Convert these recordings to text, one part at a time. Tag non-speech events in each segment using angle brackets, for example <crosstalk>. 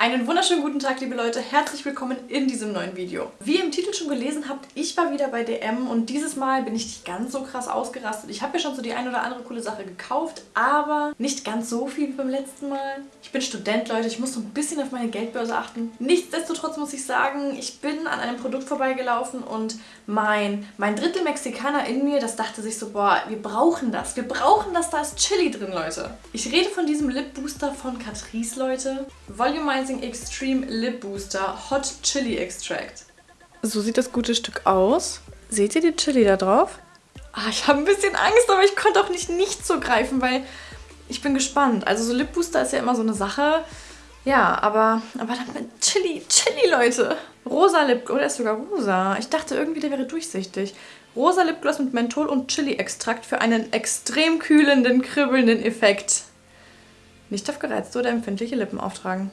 Einen wunderschönen guten Tag, liebe Leute. Herzlich willkommen in diesem neuen Video. Wie ihr im Titel schon gelesen habt, ich war wieder bei DM und dieses Mal bin ich nicht ganz so krass ausgerastet. Ich habe mir schon so die ein oder andere coole Sache gekauft, aber nicht ganz so viel wie beim letzten Mal. Ich bin Student, Leute. Ich muss so ein bisschen auf meine Geldbörse achten. Nichtsdestotrotz muss ich sagen, ich bin an einem Produkt vorbeigelaufen und mein, mein Drittel Mexikaner in mir, das dachte sich so, boah, wir brauchen das. Wir brauchen das, da ist Chili drin, Leute. Ich rede von diesem Lip Booster von Catrice, Leute. Volumizing Moisturizing Extreme Lip Booster Hot Chili Extract. So sieht das gute Stück aus. Seht ihr die Chili da drauf? Ah, ich habe ein bisschen Angst, aber ich konnte auch nicht nicht so greifen, weil ich bin gespannt. Also so Lip Booster ist ja immer so eine Sache. Ja, aber, aber dann mit Chili, Chili, Leute. Rosa Lip, oder ist sogar rosa. Ich dachte irgendwie, der wäre durchsichtig. Rosa Lipgloss mit Menthol und Chili-Extrakt für einen extrem kühlenden, kribbelnden Effekt. Nicht auf gereizte oder empfindliche Lippen auftragen.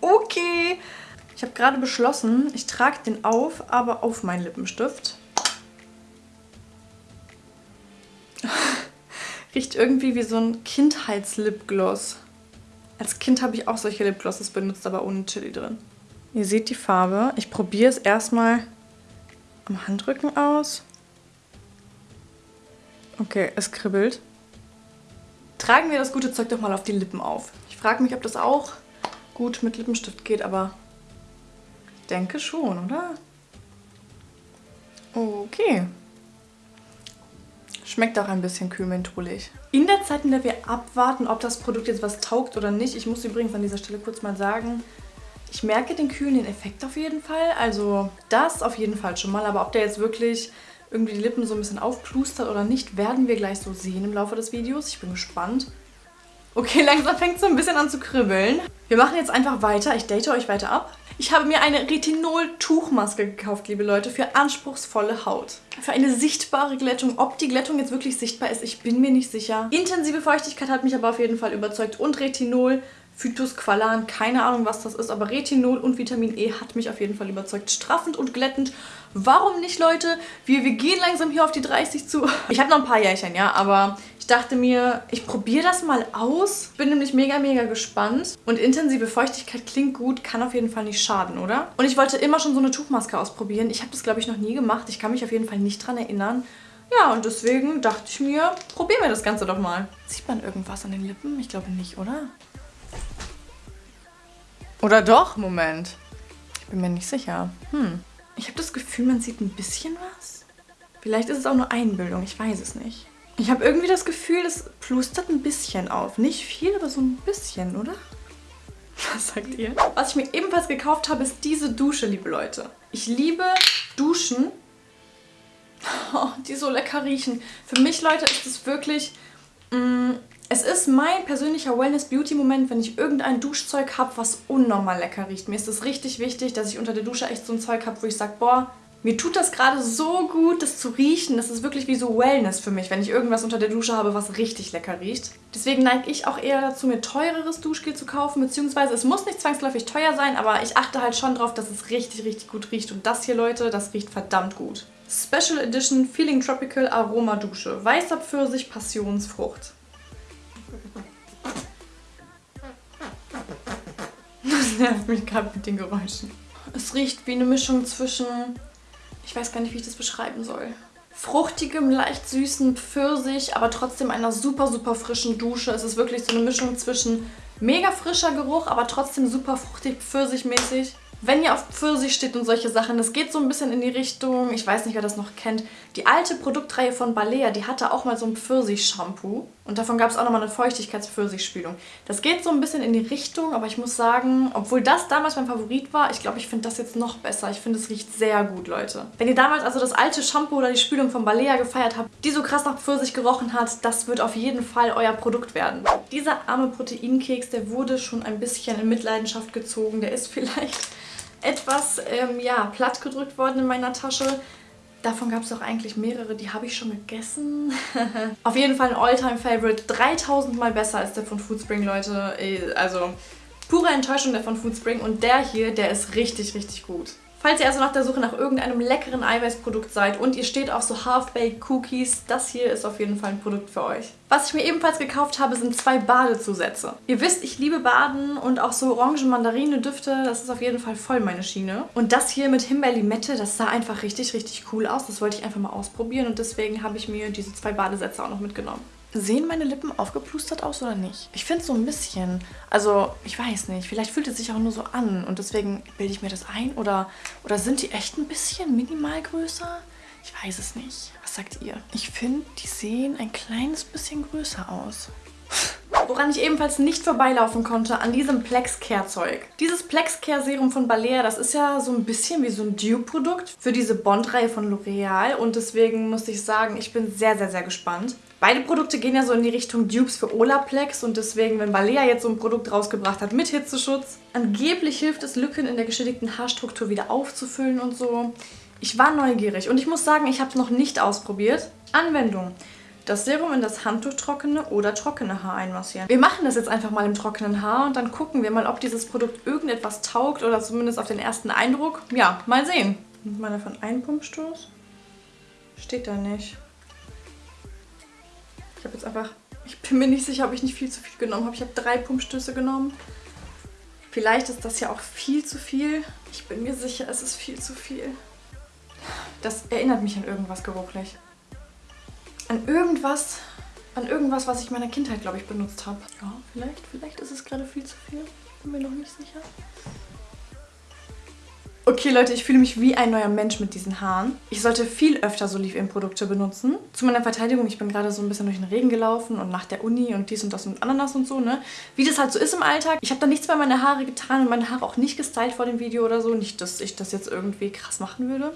Okay. Ich habe gerade beschlossen, ich trage den auf, aber auf meinen Lippenstift. <laughs> Riecht irgendwie wie so ein Kindheitslipgloss. Als Kind habe ich auch solche Lipglosses benutzt, aber ohne Chili drin. Ihr seht die Farbe. Ich probiere es erstmal am Handrücken aus. Okay, es kribbelt. Tragen wir das gute Zeug doch mal auf die Lippen auf. Ich frage mich, ob das auch gut mit Lippenstift geht, aber ich denke schon, oder? Okay. Schmeckt auch ein bisschen kühl mentholig. In der Zeit, in der wir abwarten, ob das Produkt jetzt was taugt oder nicht, ich muss übrigens an dieser Stelle kurz mal sagen, ich merke den kühlenden Effekt auf jeden Fall. Also das auf jeden Fall schon mal. Aber ob der jetzt wirklich irgendwie die Lippen so ein bisschen aufplustert oder nicht, werden wir gleich so sehen im Laufe des Videos. Ich bin gespannt. Okay, langsam fängt es so ein bisschen an zu kribbeln. Wir machen jetzt einfach weiter. Ich date euch weiter ab. Ich habe mir eine Retinol-Tuchmaske gekauft, liebe Leute, für anspruchsvolle Haut. Für eine sichtbare Glättung. Ob die Glättung jetzt wirklich sichtbar ist, ich bin mir nicht sicher. Intensive Feuchtigkeit hat mich aber auf jeden Fall überzeugt. Und Retinol, Phytosqualan, keine Ahnung, was das ist, aber Retinol und Vitamin E hat mich auf jeden Fall überzeugt. Straffend und glättend. Warum nicht, Leute? Wir, wir gehen langsam hier auf die 30 zu. Ich habe noch ein paar Jährchen, ja, aber ich dachte mir, ich probiere das mal aus. Bin nämlich mega, mega gespannt. Und intensive Feuchtigkeit klingt gut, kann auf jeden Fall nicht schaden, oder? Und ich wollte immer schon so eine Tuchmaske ausprobieren. Ich habe das, glaube ich, noch nie gemacht. Ich kann mich auf jeden Fall nicht dran erinnern. Ja, und deswegen dachte ich mir, probieren wir das Ganze doch mal. Sieht man irgendwas an den Lippen? Ich glaube nicht, oder? Oder doch? Moment. Ich bin mir nicht sicher. Hm. Ich habe das Gefühl, man sieht ein bisschen was. Vielleicht ist es auch nur Einbildung, ich weiß es nicht. Ich habe irgendwie das Gefühl, es plustert ein bisschen auf. Nicht viel, aber so ein bisschen, oder? <laughs> Was sagt ihr? Was ich mir ebenfalls gekauft habe, ist diese Dusche, liebe Leute. Ich liebe Duschen, <laughs> oh, die so lecker riechen. Für mich, Leute, ist es wirklich... Mm, es ist mein persönlicher Wellness-Beauty-Moment, wenn ich irgendein Duschzeug habe, was unnormal lecker riecht. Mir ist es richtig wichtig, dass ich unter der Dusche echt so ein Zeug habe, wo ich sage, boah, mir tut das gerade so gut, das zu riechen. Das ist wirklich wie so Wellness für mich, wenn ich irgendwas unter der Dusche habe, was richtig lecker riecht. Deswegen neige ich auch eher dazu, mir teureres Duschgel zu kaufen, beziehungsweise es muss nicht zwangsläufig teuer sein, aber ich achte halt schon drauf, dass es richtig, richtig gut riecht. Und das hier, Leute, das riecht verdammt gut. Special Edition Feeling Tropical Aroma Dusche. Weißer Pfirsich Passionsfrucht. <laughs> Das nervt mich gerade mit den Geräuschen. Es riecht wie eine Mischung zwischen ich weiß gar nicht, wie ich das beschreiben soll. Fruchtigem, leicht süßen Pfirsich, aber trotzdem einer super, super frischen Dusche. Es ist wirklich so eine Mischung zwischen mega frischer Geruch, aber trotzdem super fruchtig, pfirsichmäßig. Wenn ihr auf Pfirsich steht und solche Sachen, das geht so ein bisschen in die Richtung, ich weiß nicht, wer das noch kennt, die alte Produktreihe von Balea, die hatte auch mal so ein Pfirsich-Shampoo. Und davon gab es auch nochmal eine Feuchtigkeits-Pfirsichspülung. Das geht so ein bisschen in die Richtung, aber ich muss sagen, obwohl das damals mein Favorit war, ich glaube, ich finde das jetzt noch besser. Ich finde, es riecht sehr gut, Leute. Wenn ihr damals also das alte Shampoo oder die Spülung von Balea gefeiert habt, die so krass nach Pfirsich gerochen hat, das wird auf jeden Fall euer Produkt werden. Dieser arme Proteinkeks, der wurde schon ein bisschen in Mitleidenschaft gezogen. Der ist <laughs> vielleicht etwas ähm, ja, platt gedrückt worden in meiner Tasche. Davon gab es auch eigentlich mehrere, die habe ich schon gegessen. <laughs> Auf jeden Fall ein Alltime-Favorite. 3000 Mal besser als der von Foodspring, Leute. Also pure Enttäuschung der von Foodspring. Und der hier, der ist richtig, richtig gut. Falls ihr also nach der Suche nach irgendeinem leckeren Eiweißprodukt seid und ihr steht auf so Half-Baked Cookies, das hier ist auf jeden Fall ein Produkt für euch. Was ich mir ebenfalls gekauft habe, sind zwei Badezusätze. Ihr wisst, ich liebe Baden und auch so Orangen-Mandarine-Düfte, das ist auf jeden Fall voll meine Schiene. Und das hier mit Himbeer-Limette, das sah einfach richtig, richtig cool aus. Das wollte ich einfach mal ausprobieren und deswegen habe ich mir diese zwei Badesätze auch noch mitgenommen. Sehen meine Lippen aufgeplustert aus oder nicht? Ich finde so ein bisschen. Also, ich weiß nicht. Vielleicht fühlt es sich auch nur so an und deswegen bilde ich mir das ein. Oder, oder sind die echt ein bisschen minimal größer? Ich weiß es nicht. Was sagt ihr? Ich finde, die sehen ein kleines bisschen größer aus. Woran ich ebenfalls nicht vorbeilaufen konnte, an diesem Plex Care Zeug. Dieses Plex Care Serum von Balea, das ist ja so ein bisschen wie so ein Dupe-Produkt für diese Bond-Reihe von L'Oreal und deswegen muss ich sagen, ich bin sehr, sehr, sehr gespannt. Beide Produkte gehen ja so in die Richtung Dupes für Olaplex und deswegen, wenn Balea jetzt so ein Produkt rausgebracht hat mit Hitzeschutz, angeblich hilft es, Lücken in der geschädigten Haarstruktur wieder aufzufüllen und so. Ich war neugierig und ich muss sagen, ich habe es noch nicht ausprobiert. Anwendung. Das Serum in das Handtuch trockene oder trockene Haar einmassieren. Wir machen das jetzt einfach mal im trockenen Haar und dann gucken wir mal, ob dieses Produkt irgendetwas taugt oder zumindest auf den ersten Eindruck. Ja, mal sehen. Man davon einen Pumpstoß? Steht da nicht habe jetzt einfach, ich bin mir nicht sicher, ob ich nicht viel zu viel genommen habe. Ich habe drei Pumpstöße genommen. Vielleicht ist das ja auch viel zu viel. Ich bin mir sicher, es ist viel zu viel. Das erinnert mich an irgendwas geruchlich. An irgendwas, an irgendwas, was ich in meiner Kindheit, glaube ich, benutzt habe. Ja, vielleicht, vielleicht ist es gerade viel zu viel. Ich bin mir noch nicht sicher. Okay Leute, ich fühle mich wie ein neuer Mensch mit diesen Haaren. Ich sollte viel öfter so Leave-In-Produkte benutzen. Zu meiner Verteidigung, ich bin gerade so ein bisschen durch den Regen gelaufen und nach der Uni und dies und das und Ananas und so, ne? Wie das halt so ist im Alltag. Ich habe da nichts bei meine Haare getan und meine Haare auch nicht gestylt vor dem Video oder so. Nicht, dass ich das jetzt irgendwie krass machen würde.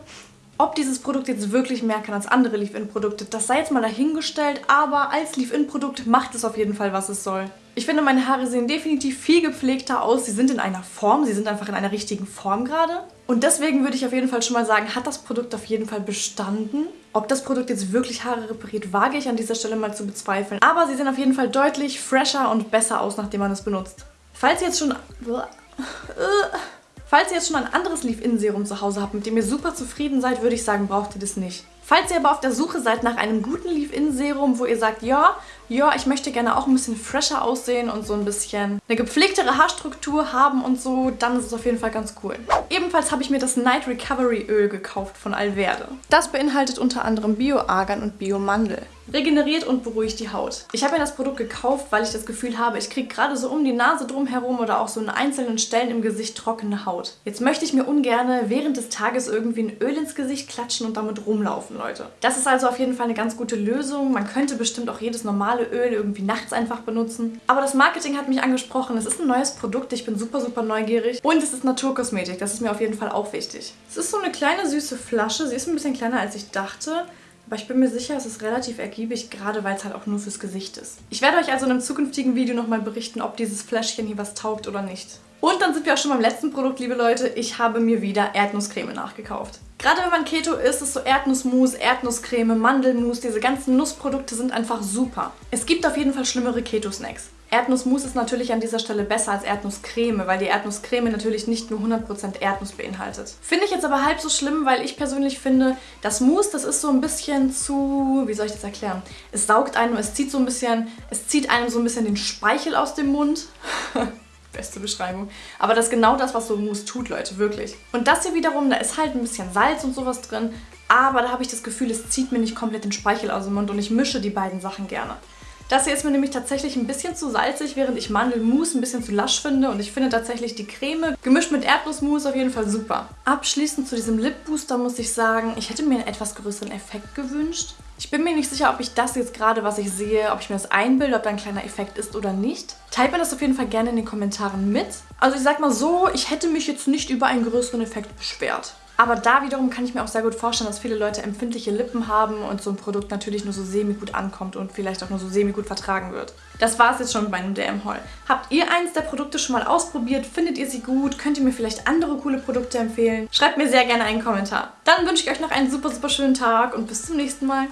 Ob dieses Produkt jetzt wirklich mehr kann als andere Leave-In-Produkte, das sei jetzt mal dahingestellt, aber als Leave-In-Produkt macht es auf jeden Fall, was es soll. Ich finde, meine Haare sehen definitiv viel gepflegter aus. Sie sind in einer Form, sie sind einfach in einer richtigen Form gerade. Und deswegen würde ich auf jeden Fall schon mal sagen, hat das Produkt auf jeden Fall bestanden. Ob das Produkt jetzt wirklich Haare repariert, wage ich an dieser Stelle mal zu bezweifeln. Aber sie sehen auf jeden Fall deutlich fresher und besser aus, nachdem man es benutzt. Falls ihr jetzt schon... Falls ihr jetzt schon ein anderes Leave-In-Serum zu Hause habt, mit dem ihr super zufrieden seid, würde ich sagen, braucht ihr das nicht. Falls ihr aber auf der Suche seid nach einem guten Leave-In-Serum, wo ihr sagt, ja, ja, ich möchte gerne auch ein bisschen fresher aussehen und so ein bisschen eine gepflegtere Haarstruktur haben und so, dann ist es auf jeden Fall ganz cool. Ebenfalls habe ich mir das Night Recovery Öl gekauft von Alverde. Das beinhaltet unter anderem Bio-Argan und Bio-Mandel. Regeneriert und beruhigt die Haut. Ich habe mir das Produkt gekauft, weil ich das Gefühl habe, ich kriege gerade so um die Nase drum herum oder auch so an einzelnen Stellen im Gesicht trockene Haut. Jetzt möchte ich mir ungern während des Tages irgendwie ein Öl ins Gesicht klatschen und damit rumlaufen, Leute. Das ist also auf jeden Fall eine ganz gute Lösung. Man könnte bestimmt auch jedes normale Öl irgendwie nachts einfach benutzen. Aber das Marketing hat mich angesprochen. Es ist ein neues Produkt. Ich bin super, super neugierig. Und es ist Naturkosmetik. Das ist mir auf jeden Fall auch wichtig. Es ist so eine kleine süße Flasche. Sie ist ein bisschen kleiner, als ich dachte. Aber ich bin mir sicher, es ist relativ ergiebig, gerade weil es halt auch nur fürs Gesicht ist. Ich werde euch also in einem zukünftigen Video nochmal berichten, ob dieses Fläschchen hier was taugt oder nicht. Und dann sind wir auch schon beim letzten Produkt, liebe Leute. Ich habe mir wieder Erdnusscreme nachgekauft. Gerade wenn man Keto isst, ist so Erdnussmus, Erdnusscreme, Mandelmus, diese ganzen Nussprodukte sind einfach super. Es gibt auf jeden Fall schlimmere Keto-Snacks. Erdnussmus ist natürlich an dieser Stelle besser als Erdnusscreme, weil die Erdnusscreme natürlich nicht nur 100% Erdnuss beinhaltet. Finde ich jetzt aber halb so schlimm, weil ich persönlich finde, das Mousse, das ist so ein bisschen zu, wie soll ich das erklären? Es saugt einem, es zieht so ein bisschen, es zieht einem so ein bisschen den Speichel aus dem Mund. <laughs> Beste Beschreibung. Aber das ist genau das, was so Mousse tut, Leute, wirklich. Und das hier wiederum, da ist halt ein bisschen Salz und sowas drin, aber da habe ich das Gefühl, es zieht mir nicht komplett den Speichel aus dem Mund und ich mische die beiden Sachen gerne. Das hier ist mir nämlich tatsächlich ein bisschen zu salzig, während ich Mandelmus ein bisschen zu lasch finde. Und ich finde tatsächlich die Creme gemischt mit Erdnussmus auf jeden Fall super. Abschließend zu diesem Lip Booster muss ich sagen, ich hätte mir einen etwas größeren Effekt gewünscht. Ich bin mir nicht sicher, ob ich das jetzt gerade, was ich sehe, ob ich mir das einbilde, ob da ein kleiner Effekt ist oder nicht. Teilt mir das auf jeden Fall gerne in den Kommentaren mit. Also ich sag mal so, ich hätte mich jetzt nicht über einen größeren Effekt beschwert. Aber da wiederum kann ich mir auch sehr gut vorstellen, dass viele Leute empfindliche Lippen haben und so ein Produkt natürlich nur so semi-gut ankommt und vielleicht auch nur so semi-gut vertragen wird. Das war es jetzt schon bei einem DM-Haul. Habt ihr eins der Produkte schon mal ausprobiert? Findet ihr sie gut? Könnt ihr mir vielleicht andere coole Produkte empfehlen? Schreibt mir sehr gerne einen Kommentar. Dann wünsche ich euch noch einen super, super schönen Tag und bis zum nächsten Mal.